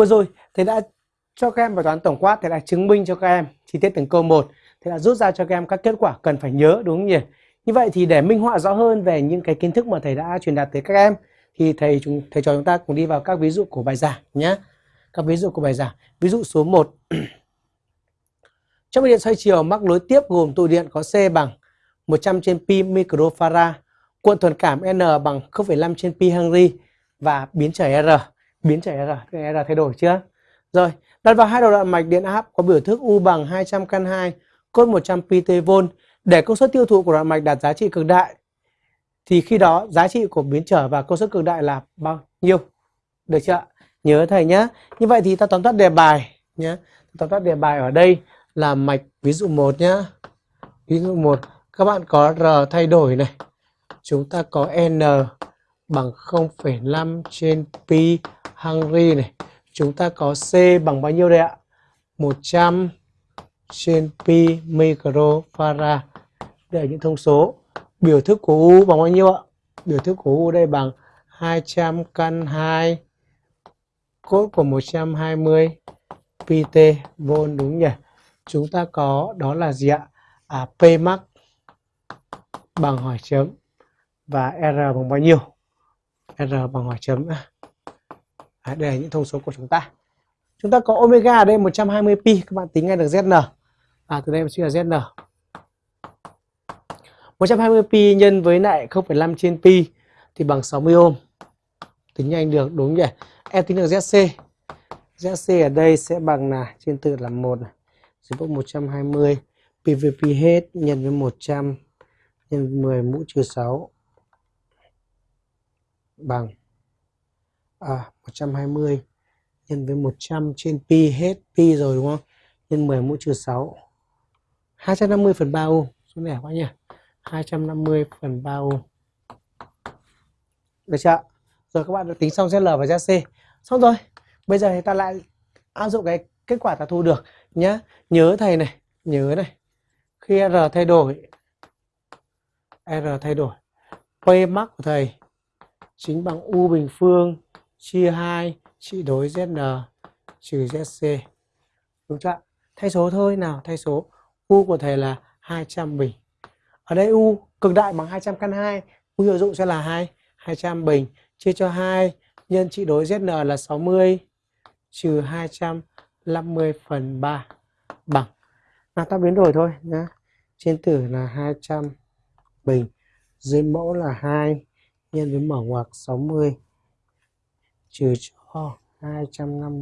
Vừa rồi thầy đã cho các em bài toán tổng quát, thầy đã chứng minh cho các em chi tiết từng câu một, thầy đã rút ra cho các em các kết quả cần phải nhớ đúng không nhỉ? Như vậy thì để minh họa rõ hơn về những cái kiến thức mà thầy đã truyền đạt tới các em thì thầy chúng thầy trò chúng ta cùng đi vào các ví dụ của bài giảng nhé. Các ví dụ của bài giảng. Ví dụ số 1. Trong điện xoay chiều mắc nối tiếp gồm tụ điện có C bằng 100 trên pi microfarad, cuộn thuần cảm N bằng 0,5 trên pi Henry và biến trở R. Biến trở ra R thay đổi chưa? Rồi, đặt vào hai đầu đoạn mạch điện áp có biểu thức U bằng 200 căn 2 cốt 100 ptV để công suất tiêu thụ của đoạn mạch đạt giá trị cực đại thì khi đó giá trị của biến trở và công suất cực đại là bao nhiêu? Được chưa? Nhớ thầy nhé. Như vậy thì ta tóm tắt đề bài nhé. Tóm tắt đề bài ở đây là mạch ví dụ 1 nhé. Ví dụ 1 các bạn có R thay đổi này. Chúng ta có N bằng 0,5 trên pi Henry này. Chúng ta có C bằng bao nhiêu đây ạ? 100 trên pi microfarad. Đây là những thông số. Biểu thức của U bằng bao nhiêu ạ? Biểu thức của U đây bằng 200 căn 2 cốt của 120 pt vôn đúng nhỉ? Chúng ta có đó là gì ạ? À, P max bằng hỏi chấm và R bằng bao nhiêu? R bằng hỏi chấm. À, đây là những thông số của chúng ta. Chúng ta có omega ở đây 120 pi, các bạn tính ngay được Zn. À từ đây mình suy là Zn. 120 pi nhân với lại 0,5 trên pi thì bằng 60 ohm. Tính nhanh được đúng nhỉ? Em tính được ZC. ZC ở đây sẽ bằng là trên từ là 1 này. Dưới bốc 120 PVP hết nhân với 100 nhân 10 mũ trừ 6 bằng à, 120 nhân với 100 trên pi hết pi rồi đúng không? Nhân 10 mũ trừ 6 250 phần 3 ô Số này quá nhỉ? 250 phần 3 ô Được chưa? Rồi các bạn đã tính xong ZL và ZC. Xong rồi. Bây giờ thì ta lại áp dụng cái kết quả ta thu được nhá. Nhớ thầy này, nhớ này. Khi R thay đổi R thay đổi P max của thầy chính bằng U bình phương chia 2 trị đối ZN trừ ZC. Đúng chưa? Thay số thôi nào, thay số. U của thầy là 200 bình. Ở đây U cực đại bằng 200 căn 2, U hiệu dụng sẽ là 2 200 bình chia cho 2 nhân trị đối ZN là 60 trừ 250 phần 3 bằng. Nào ta biến đổi thôi nhá. Trên tử là 200 bình, dưới mẫu là 2 nhân với mở ngoặc 60 trừ cho 250